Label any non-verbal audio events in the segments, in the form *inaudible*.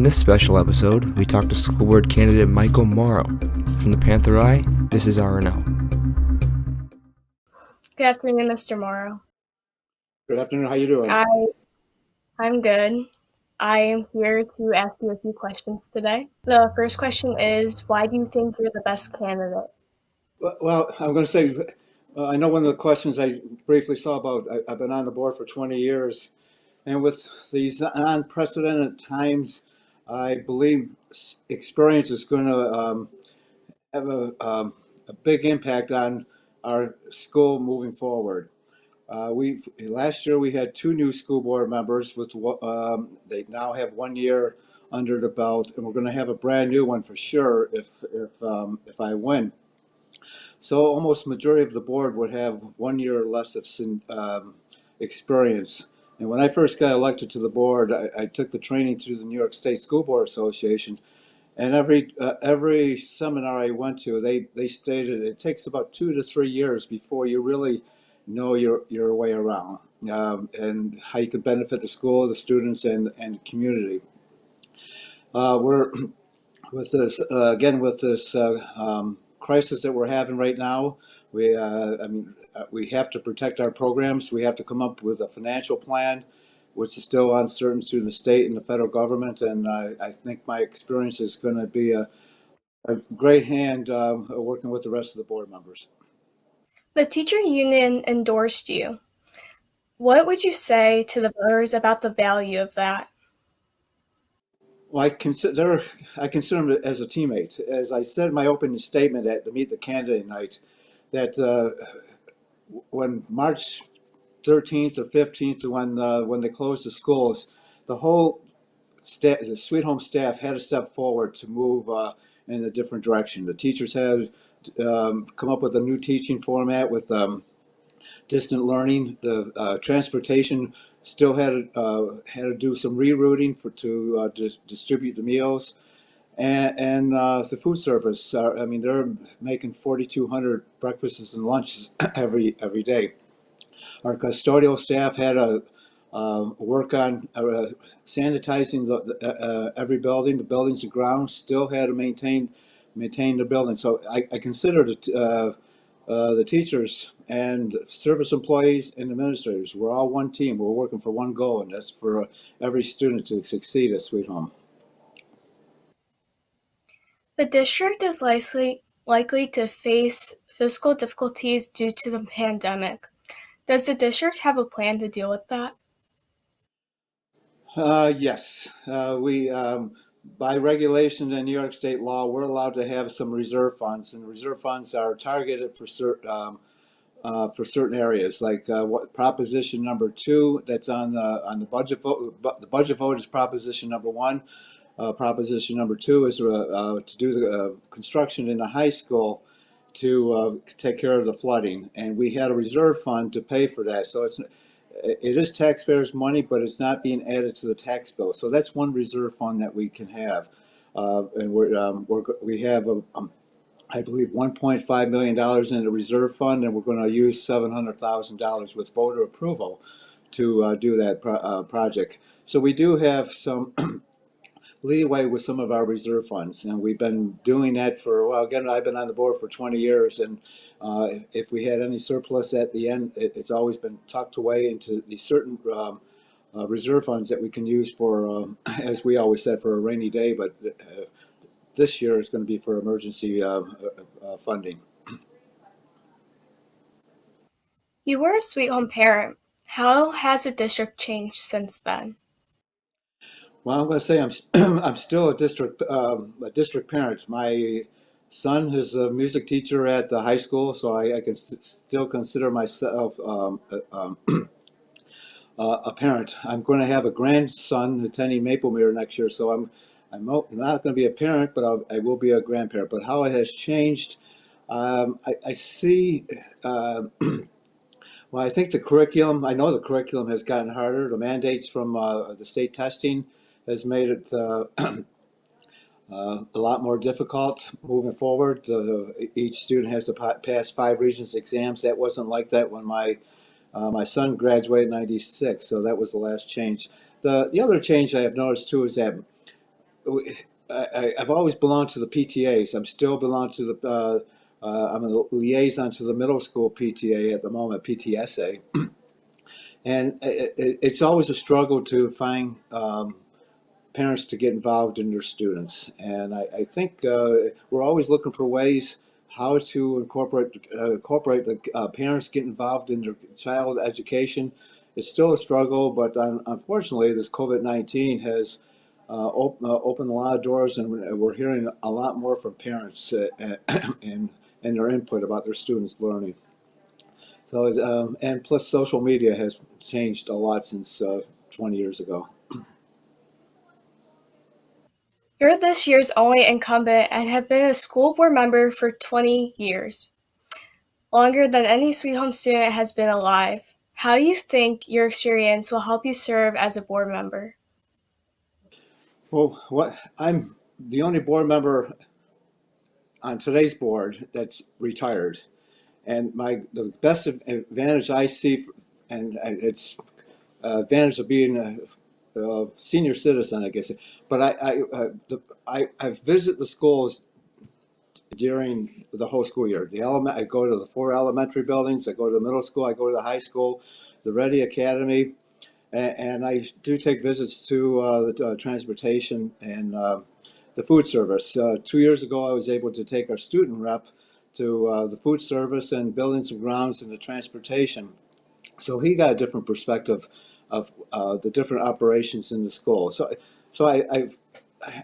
In this special episode, we talk to school board candidate Michael Morrow. From the Panther Eye, this is RNL. Good afternoon, Mr. Morrow. Good afternoon. How are you doing? I, I'm good. I am here to ask you a few questions today. The first question is, why do you think you're the best candidate? Well, I'm going to say, uh, I know one of the questions I briefly saw about, I, I've been on the board for 20 years, and with these unprecedented times, I believe experience is going to um, have a, um, a big impact on our school moving forward. Uh, we last year we had two new school board members with um, they now have one year under the belt, and we're going to have a brand new one for sure if if um, if I win. So almost majority of the board would have one year or less of um, experience. And when I first got elected to the board, I, I took the training through the New York State School Board Association. And every uh, every seminar I went to, they they stated it takes about two to three years before you really know your your way around um, and how you can benefit the school, the students, and and community. Uh, we're *clears throat* with this uh, again with this uh, um, crisis that we're having right now. We uh, I mean we have to protect our programs. We have to come up with a financial plan, which is still uncertain through the state and the federal government. And I, I think my experience is going to be a, a great hand um, working with the rest of the board members. The teacher union endorsed you. What would you say to the voters about the value of that? Well, I consider I consider him as a teammate. As I said in my opening statement at the Meet the Candidate night, that uh, when March 13th or 15th, when uh, when they closed the schools, the whole staff, the Sweet Home staff had to step forward to move uh, in a different direction. The teachers had um, come up with a new teaching format with um, distant learning. The uh, transportation still had uh, had to do some rerouting for to uh, dis- distribute the meals, and, and uh, the food service. Uh, I mean, they're making 4,200 breakfasts and lunches *clears throat* every every day. Our custodial staff had to um, work on uh, sanitizing the, uh, every building. The buildings and grounds still had to maintain maintain the building. So I, I consider the, the teachers and service employees and administrators, we're all one team. We're working for one goal, and that's for every student to succeed at Sweet Home. The district is likely likely to face fiscal difficulties due to the pandemic. Does the district have a plan to deal with that? Uh, yes, uh, we, um, by regulation in New York state law, we're allowed to have some reserve funds, and reserve funds are targeted for certain, um, uh, for certain areas, like, uh, what, proposition number two, that's on the, on the budget vote, the budget vote is proposition number one. Uh, proposition number two is, uh, uh, to do the, uh, construction in the high school to, uh, take care of the flooding, and we had a reserve fund to pay for that, so it's, it is taxpayers' money, but it's not being added to the tax bill. So that's one reserve fund that we can have. And we're, um, we're, we have, a, um, I believe, one point five million dollars in the reserve fund, and we're use seven hundred thousand dollars with voter approval to, uh, do that pro- uh, project. So we do have some *clears throat* leeway with some of our reserve funds, and we've been doing that for, well, again, I've been on the board for twenty years, and uh, if we had any surplus at the end, it, it's always been tucked away into the certain um, uh, reserve funds that we can use for, um, *clears throat* as we always said, for a rainy day, but uh, this year is going to be for emergency uh, uh, uh, funding. You were a Sweet Home parent. How has the district changed since then? Well, I'm going to say I'm *clears throat* I'm still a district um, a district parent. My son is a music teacher at the high school, so I, I can st- still consider myself um, a, um, *clears throat* a parent. I'm going to have a grandson attending Maplemere next year, so I'm I'm not going to be a parent, but I'll, I will be a grandparent. But how it has changed, um, I, I see. Uh, *clears throat* well, I think the curriculum. I know the curriculum has gotten harder. The mandates from uh, the state testing has made it uh, *clears throat* uh, a lot more difficult moving forward. Each student has to pass five Regents exams. That wasn't like that when my uh, my son graduated in '96, so that was the last change. The the other change I have noticed too is that I, I've always belonged to the PTAs. I'm still belong to the, uh, uh, I'm a liaison to the middle school PTA at the moment, PTSA. *clears throat* And it, it, it's always a struggle to find um, parents to get involved in their students. And I, I think uh, we're always looking for ways how to incorporate uh, incorporate the uh, parents get involved in their child education. It's still a struggle, but un- unfortunately, this COVID nineteen has uh, op- uh, opened a lot of doors, and we're hearing a lot more from parents uh, *clears throat* and and their input about their students' learning. So, um, and plus, social media has changed a lot since uh, 20 years ago. You're this year's only incumbent and have been a school board member for 20 years, longer than any Sweet Home student has been alive. How do you think your experience will help you serve as a board member? Well, what I'm the only board member on today's board that's retired, and my the best advantage I see, and it's uh, advantage of being a, a senior citizen, I guess. But I I, uh, the, I I visit the schools during the whole school year. The element I go to the four elementary buildings. I go to the middle school. I go to the high school, the Ready Academy, and, and I do take visits to uh, the uh, transportation and uh, the food service. Uh, two years ago, I was able to take our student rep to uh, the food service and buildings and grounds and the transportation. So he got a different perspective of uh, the different operations in the school. So, so I, I've,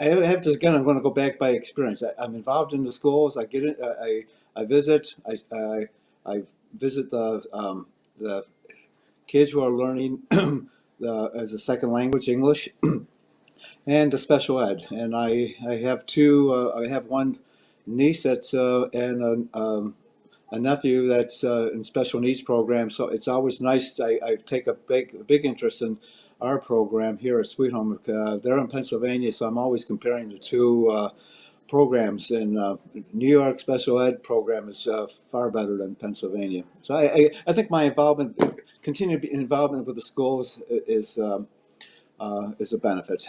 I have to again. I'm going to go back by experience. I, I'm involved in the schools. I get it. I, I visit. I, I, I visit the um, the kids who are learning *clears throat* the, as a second language English *clears throat* and the special ed. And I I have two. Uh, I have one niece that's uh, and a, um, a nephew that's uh, in special needs program. So it's always nice. I, I take a big big interest in our program here at Sweet Home. Uh, they're in Pennsylvania, so I'm always comparing the two uh, programs. And uh, New York special ed program is uh, far better than Pennsylvania. So I, I, I think my involvement, continued involvement with the schools is um, uh, is a benefit.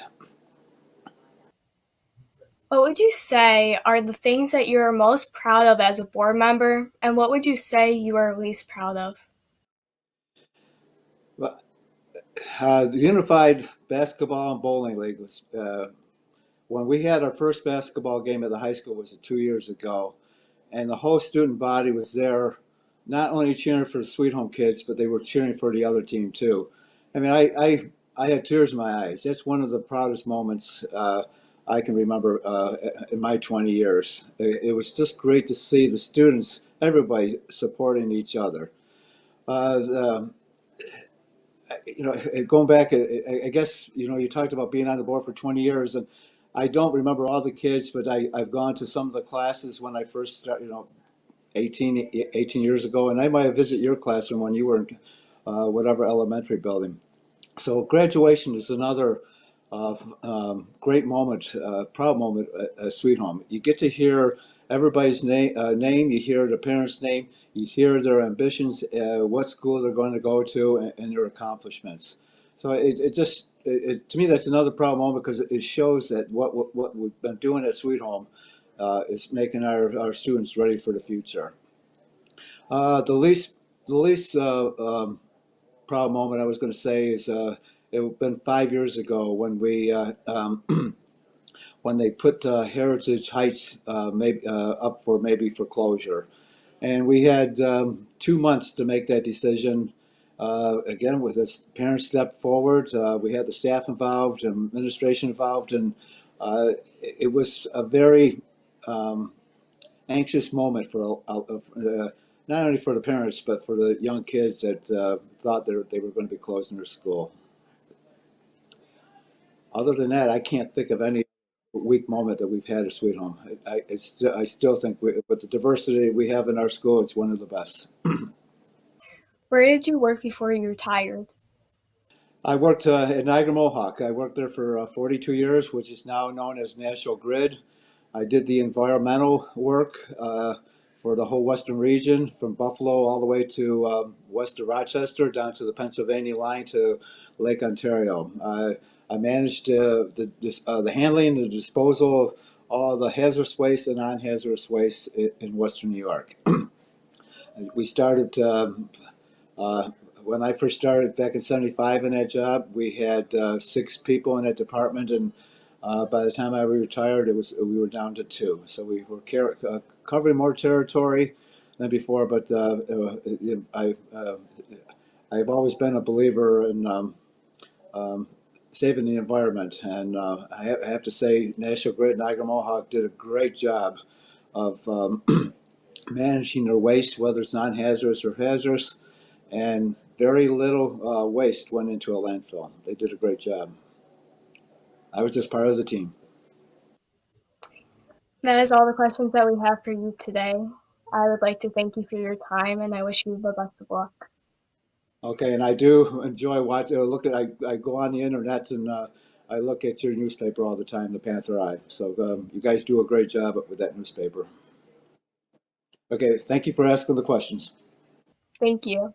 What would you say are the things that you are most proud of as a board member, and what would you say you are least proud of? Well, uh, the Unified Basketball and Bowling League was uh, when we had our first basketball game at the high school was two years ago, and the whole student body was there, not only cheering for the Sweet Home kids, but they were cheering for the other team too. I mean, I I, I had tears in my eyes. That's one of the proudest moments uh, I can remember uh, in my 20 years. It, was just great to see the students, everybody supporting each other. Uh, the, you know, going back, I guess, you know, you talked about being on the board for 20 years and I don't remember all the kids, but I, I've gone to some of the classes when I first started, you know, 18, 18 years ago, and I might have visited your classroom when you were in uh, whatever elementary building. So graduation is another uh, um, great moment, uh, proud moment at, at Sweet Home. You get to hear everybody's name, uh, name, you hear the parents' name, you hear their ambitions, uh, what school they're going to go to, and, and their accomplishments. So it, it just, it, it, to me, that's another proud moment because it shows that what, what, what we've been doing at Sweet Home uh, is making our, our students ready for the future. Uh, the least, the least uh, um, proud moment I was going to say is uh, it's been five years ago when we uh, um, *clears throat* when they put uh, Heritage Heights uh, maybe, uh, up for maybe for closure, and we had um, two months to make that decision. Uh, again, with this parents step forward, we had the staff involved, administration involved, and it was a very um, anxious moment for not only for the parents but for the young kids that thought they were going to be closing their school other than that, I can't think of any weak moment that we've had at Sweet Home. I, I, st I still think we, with the diversity we have in our school, it's one of the best. *clears throat* Where did you work before you retired? I worked uh, at Niagara Mohawk. I worked there for uh, 42 years, which is now known as National Grid. I did the environmental work uh, for the whole western region, from Buffalo all the way to um, west of Rochester, down to the Pennsylvania line to Lake Ontario. I managed uh, the, dis- uh, the handling, the disposal of all the hazardous waste and non-hazardous waste in, Western New York. *clears throat* we started, um, uh, when I first started back in 75 in that job, we had uh, six people in that department and uh, by the time I retired, it was we were down to two. So we were covering more territory than before. But I, I've always been a believer in um, um, saving the environment, and uh, I, have, I have to say, National Grid Niagara Mohawk did a great job of um, *clears throat* managing their waste, whether it's non-hazardous or hazardous, and very little uh, waste went into a landfill. They did a great job. I was just part of the team. That is all the questions that we have for you today. I would like to thank you for your time and I wish you the best of luck. Okay, and I do enjoy watching. Uh, look at I, I go on the internet and uh, I look at your newspaper all the time, the Panther Eye. So um, you guys do a great job with that newspaper. Okay, thank you for asking the questions. Thank you.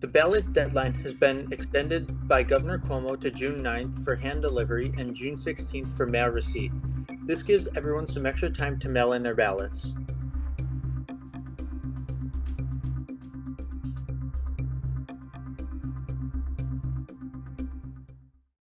The ballot deadline has been extended by Governor Cuomo to June 9th for hand delivery and June 16th for mail receipt. This gives everyone some extra time to mail in their ballots.